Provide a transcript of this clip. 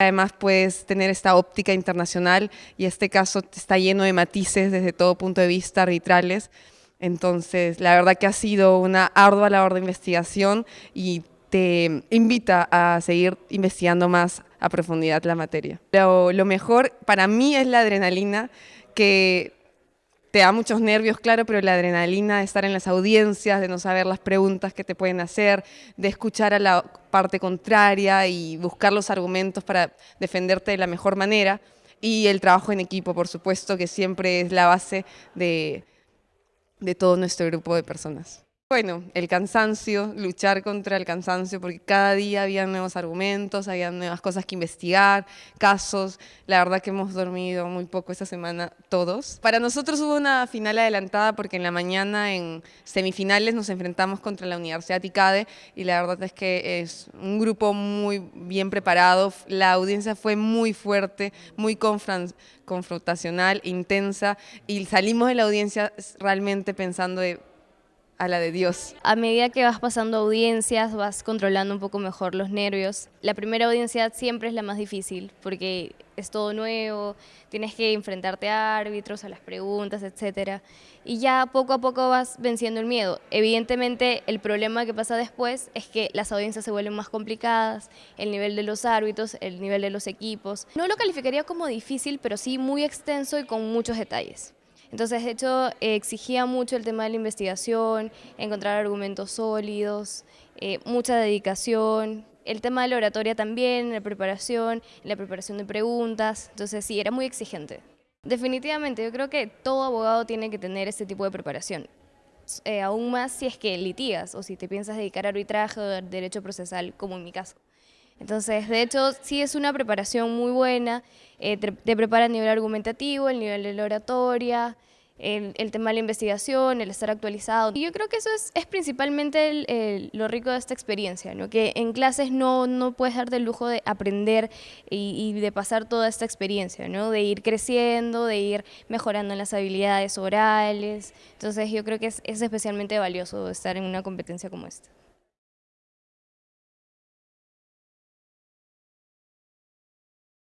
Además puedes tener esta óptica internacional y este caso está lleno de matices desde todo punto de vista arbitrales. Entonces, la verdad que ha sido una ardua labor de investigación y te invita a seguir investigando más a profundidad la materia. Lo, mejor para mí es la adrenalina que te da muchos nervios, claro, pero la adrenalina de estar en las audiencias, de no saber las preguntas que te pueden hacer, de escuchar a la parte contraria y buscar los argumentos para defenderte de la mejor manera, y el trabajo en equipo, por supuesto, que siempre es la base de, de todo nuestro grupo de personas. Bueno, el cansancio, luchar contra el cansancio, porque cada día había nuevos argumentos, había nuevas cosas que investigar, casos. La verdad que hemos dormido muy poco esta semana todos. Para nosotros hubo una final adelantada porque en la mañana en semifinales nos enfrentamos contra la Universidad ICADE y la verdad es que es un grupo muy bien preparado. La audiencia fue muy fuerte, muy confrontacional, intensa y salimos de la audiencia realmente pensando de a la de Dios. A medida que vas pasando audiencias, vas controlando un poco mejor los nervios. La primera audiencia siempre es la más difícil porque es todo nuevo, tienes que enfrentarte a árbitros, a las preguntas, etc. Y ya poco a poco vas venciendo el miedo. Evidentemente el problema que pasa después es que las audiencias se vuelven más complicadas, el nivel de los árbitros, el nivel de los equipos. No lo calificaría como difícil, pero sí muy extenso y con muchos detalles. Entonces, de hecho, exigía mucho el tema de la investigación, encontrar argumentos sólidos, eh, mucha dedicación, el tema de la oratoria también, la preparación, la preparación de preguntas, entonces sí, era muy exigente. Definitivamente, yo creo que todo abogado tiene que tener este tipo de preparación. Eh, aún más si es que litigas o si te piensas dedicar a arbitraje o derecho procesal, como en mi caso. Entonces, de hecho, sí es una preparación muy buena, eh, te, prepara a nivel argumentativo, el nivel de la oratoria, el, tema de la investigación, el estar actualizado. Y yo creo que eso es, principalmente lo rico de esta experiencia, ¿no? que en clases no, no puedes darte el lujo de aprender y, de pasar toda esta experiencia, ¿no? de ir creciendo, de ir mejorando en las habilidades orales. Entonces yo creo que es, es especialmente valioso estar en una competencia como esta.